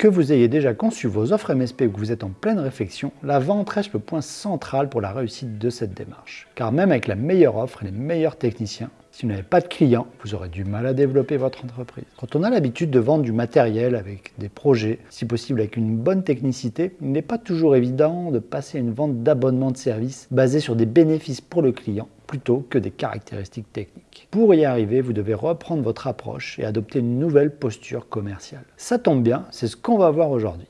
Que vous ayez déjà conçu vos offres MSP ou que vous êtes en pleine réflexion, la vente reste le point central pour la réussite de cette démarche. Car même avec la meilleure offre et les meilleurs techniciens, si vous n'avez pas de clients, vous aurez du mal à développer votre entreprise. Quand on a l'habitude de vendre du matériel avec des projets, si possible avec une bonne technicité, il n'est pas toujours évident de passer à une vente d'abonnement de services basée sur des bénéfices pour le client plutôt que des caractéristiques techniques. Pour y arriver, vous devez reprendre votre approche et adopter une nouvelle posture commerciale. Ça tombe bien, c'est ce qu'on va voir aujourd'hui.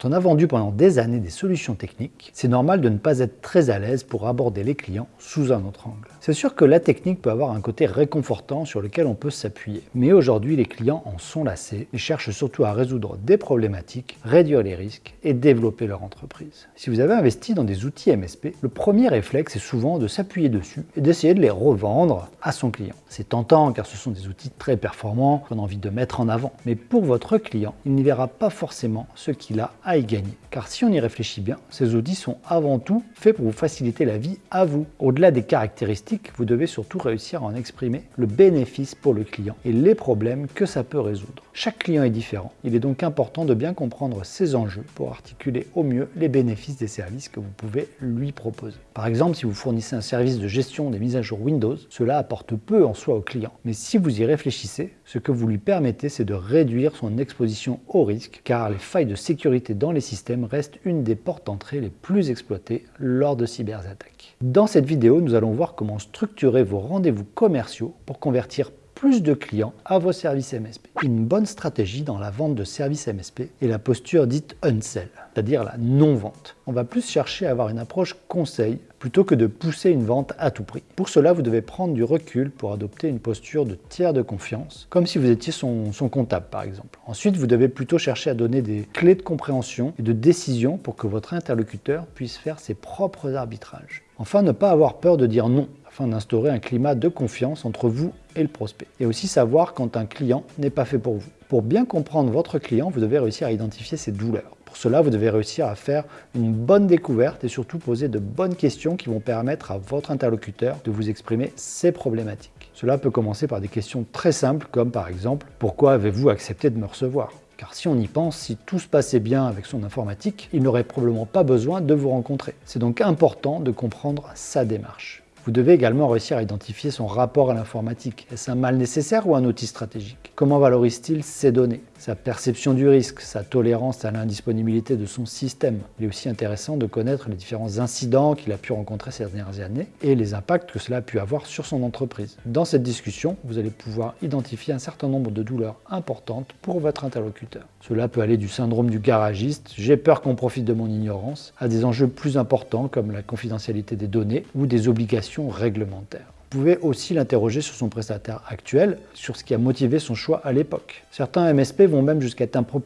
Quand on a vendu pendant des années des solutions techniques, c'est normal de ne pas être très à l'aise pour aborder les clients sous un autre angle. C'est sûr que la technique peut avoir un côté réconfortant sur lequel on peut s'appuyer. Mais aujourd'hui, les clients en sont lassés et cherchent surtout à résoudre des problématiques, réduire les risques et développer leur entreprise. Si vous avez investi dans des outils MSP, le premier réflexe est souvent de s'appuyer dessus et d'essayer de les revendre à son client. C'est tentant car ce sont des outils très performants qu'on a envie de mettre en avant. Mais pour votre client, il n'y verra pas forcément ce qu'il a à y gagner. Car si on y réfléchit bien, ces outils sont avant tout faits pour vous faciliter la vie à vous. Au-delà des caractéristiques, vous devez surtout réussir à en exprimer le bénéfice pour le client et les problèmes que ça peut résoudre. Chaque client est différent. Il est donc important de bien comprendre ses enjeux pour articuler au mieux les bénéfices des services que vous pouvez lui proposer. Par exemple, si vous fournissez un service de gestion des mises à jour Windows, cela apporte peu en soi au client. Mais si vous y réfléchissez, ce que vous lui permettez, c'est de réduire son exposition au risque, car les failles de sécurité dans les systèmes restent une des portes d'entrée les plus exploitées lors de cyberattaques. Dans cette vidéo, nous allons voir comment structurer vos rendez-vous commerciaux pour convertir plus de clients à vos services MSP. Une bonne stratégie dans la vente de services MSP est la posture dite unsell, c'est-à-dire la non-vente. On va plus chercher à avoir une approche conseil plutôt que de pousser une vente à tout prix. Pour cela, vous devez prendre du recul pour adopter une posture de tiers de confiance, comme si vous étiez son, son comptable par exemple. Ensuite, vous devez plutôt chercher à donner des clés de compréhension et de décision pour que votre interlocuteur puisse faire ses propres arbitrages. Enfin, ne pas avoir peur de dire non afin d'instaurer un climat de confiance entre vous et le prospect. Et aussi savoir quand un client n'est pas fait pour vous. Pour bien comprendre votre client, vous devez réussir à identifier ses douleurs. Pour cela, vous devez réussir à faire une bonne découverte et surtout poser de bonnes questions qui vont permettre à votre interlocuteur de vous exprimer ses problématiques. Cela peut commencer par des questions très simples comme par exemple « Pourquoi avez-vous accepté de me recevoir ?» Car si on y pense, si tout se passait bien avec son informatique, il n'aurait probablement pas besoin de vous rencontrer. C'est donc important de comprendre sa démarche. Vous devez également réussir à identifier son rapport à l'informatique. Est-ce un mal nécessaire ou un outil stratégique? Comment valorise-t-il ses données? Sa perception du risque, sa tolérance à l'indisponibilité de son système. Il est aussi intéressant de connaître les différents incidents qu'il a pu rencontrer ces dernières années et les impacts que cela a pu avoir sur son entreprise. Dans cette discussion, vous allez pouvoir identifier un certain nombre de douleurs importantes pour votre interlocuteur. Cela peut aller du syndrome du garagiste, j'ai peur qu'on profite de mon ignorance, à des enjeux plus importants comme la confidentialité des données ou des obligations réglementaires. Vous pouvez aussi l'interroger sur son prestataire actuel, sur ce qui a motivé son choix à l'époque. Certains MSP vont même jusqu'à être un peu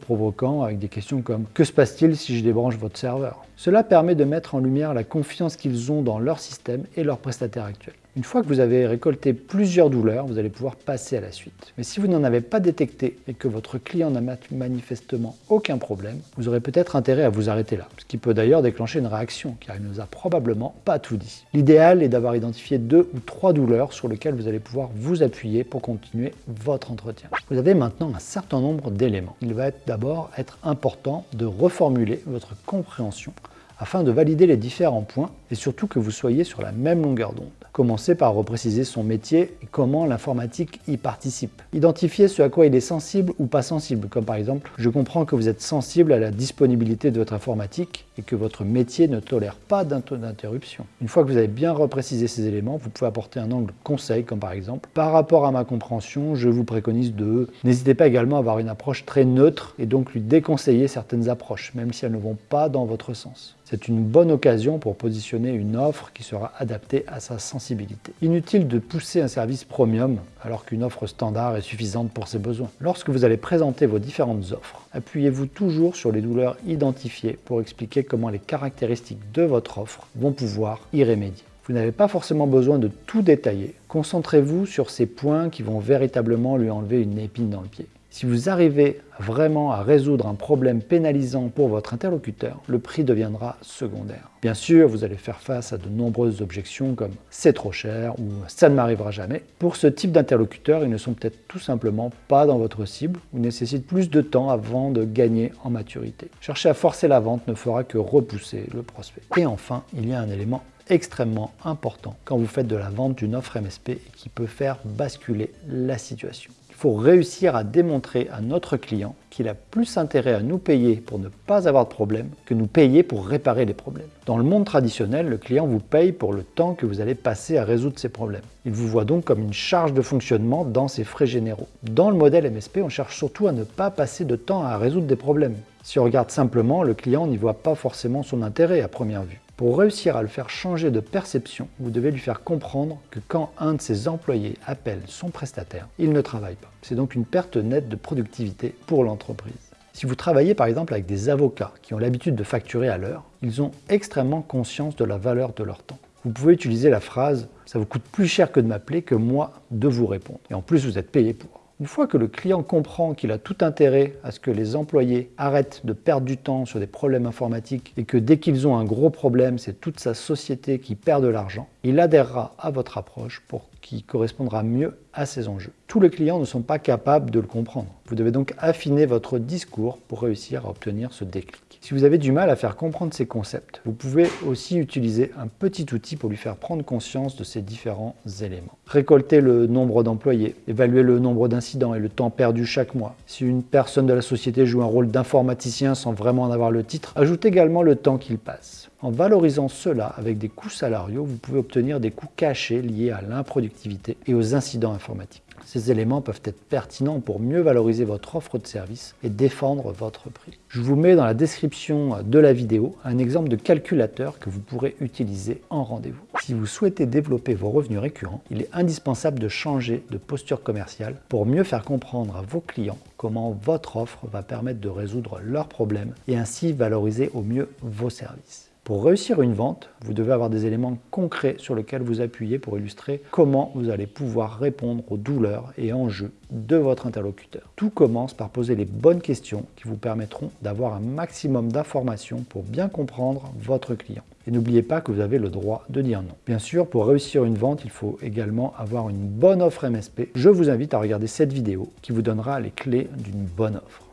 avec des questions comme « Que se passe-t-il si je débranche votre serveur ?» Cela permet de mettre en lumière la confiance qu'ils ont dans leur système et leur prestataire actuel. Une fois que vous avez récolté plusieurs douleurs, vous allez pouvoir passer à la suite. Mais si vous n'en avez pas détecté et que votre client n'a manifestement aucun problème, vous aurez peut-être intérêt à vous arrêter là, ce qui peut d'ailleurs déclencher une réaction, car il ne nous a probablement pas tout dit. L'idéal est d'avoir identifié deux ou trois douleurs sur lesquelles vous allez pouvoir vous appuyer pour continuer votre entretien. Vous avez maintenant un certain nombre d'éléments. Il va d'abord être important de reformuler votre compréhension afin de valider les différents points et surtout que vous soyez sur la même longueur d'onde. Commencez par repréciser son métier et comment l'informatique y participe. Identifiez ce à quoi il est sensible ou pas sensible, comme par exemple « Je comprends que vous êtes sensible à la disponibilité de votre informatique et que votre métier ne tolère pas d'interruption. » Une fois que vous avez bien reprécisé ces éléments, vous pouvez apporter un angle conseil, comme par exemple « Par rapport à ma compréhension, je vous préconise de... » N'hésitez pas également à avoir une approche très neutre et donc lui déconseiller certaines approches, même si elles ne vont pas dans votre sens. C'est une bonne occasion pour positionner une offre qui sera adaptée à sa sensibilité. Inutile de pousser un service premium alors qu'une offre standard est suffisante pour ses besoins. Lorsque vous allez présenter vos différentes offres, appuyez-vous toujours sur les douleurs identifiées pour expliquer comment les caractéristiques de votre offre vont pouvoir y remédier. Vous n'avez pas forcément besoin de tout détailler. Concentrez-vous sur ces points qui vont véritablement lui enlever une épine dans le pied. Si vous arrivez vraiment à résoudre un problème pénalisant pour votre interlocuteur, le prix deviendra secondaire. Bien sûr, vous allez faire face à de nombreuses objections comme « c'est trop cher » ou « ça ne m'arrivera jamais ». Pour ce type d'interlocuteur, ils ne sont peut-être tout simplement pas dans votre cible ou nécessitent plus de temps avant de gagner en maturité. Chercher à forcer la vente ne fera que repousser le prospect. Et enfin, il y a un élément extrêmement important quand vous faites de la vente d'une offre MSP qui peut faire basculer la situation. Il faut réussir à démontrer à notre client qu'il a plus intérêt à nous payer pour ne pas avoir de problème que nous payer pour réparer les problèmes. Dans le monde traditionnel, le client vous paye pour le temps que vous allez passer à résoudre ses problèmes. Il vous voit donc comme une charge de fonctionnement dans ses frais généraux. Dans le modèle MSP, on cherche surtout à ne pas passer de temps à résoudre des problèmes. Si on regarde simplement, le client n'y voit pas forcément son intérêt à première vue. Pour réussir à le faire changer de perception, vous devez lui faire comprendre que quand un de ses employés appelle son prestataire, il ne travaille pas. C'est donc une perte nette de productivité pour l'entreprise. Si vous travaillez par exemple avec des avocats qui ont l'habitude de facturer à l'heure, ils ont extrêmement conscience de la valeur de leur temps. Vous pouvez utiliser la phrase « ça vous coûte plus cher que de m'appeler que moi de vous répondre ». Et en plus, vous êtes payé pour. Une fois que le client comprend qu'il a tout intérêt à ce que les employés arrêtent de perdre du temps sur des problèmes informatiques et que dès qu'ils ont un gros problème, c'est toute sa société qui perd de l'argent, il adhérera à votre approche pour qui correspondra mieux à ses enjeux. Tous les clients ne sont pas capables de le comprendre. Vous devez donc affiner votre discours pour réussir à obtenir ce déclic. Si vous avez du mal à faire comprendre ces concepts, vous pouvez aussi utiliser un petit outil pour lui faire prendre conscience de ces différents éléments. Récolter le nombre d'employés, évaluer le nombre d'incidents et le temps perdu chaque mois. Si une personne de la société joue un rôle d'informaticien sans vraiment en avoir le titre, ajoute également le temps qu'il passe. En valorisant cela avec des coûts salariaux, vous pouvez obtenir des coûts cachés liés à l'improductivité et aux incidents informatiques. Ces éléments peuvent être pertinents pour mieux valoriser votre offre de service et défendre votre prix. Je vous mets dans la description de la vidéo un exemple de calculateur que vous pourrez utiliser en rendez-vous. Si vous souhaitez développer vos revenus récurrents, il est indispensable de changer de posture commerciale pour mieux faire comprendre à vos clients comment votre offre va permettre de résoudre leurs problèmes et ainsi valoriser au mieux vos services. Pour réussir une vente, vous devez avoir des éléments concrets sur lesquels vous appuyez pour illustrer comment vous allez pouvoir répondre aux douleurs et enjeux de votre interlocuteur. Tout commence par poser les bonnes questions qui vous permettront d'avoir un maximum d'informations pour bien comprendre votre client. Et n'oubliez pas que vous avez le droit de dire non. Bien sûr, pour réussir une vente, il faut également avoir une bonne offre MSP. Je vous invite à regarder cette vidéo qui vous donnera les clés d'une bonne offre.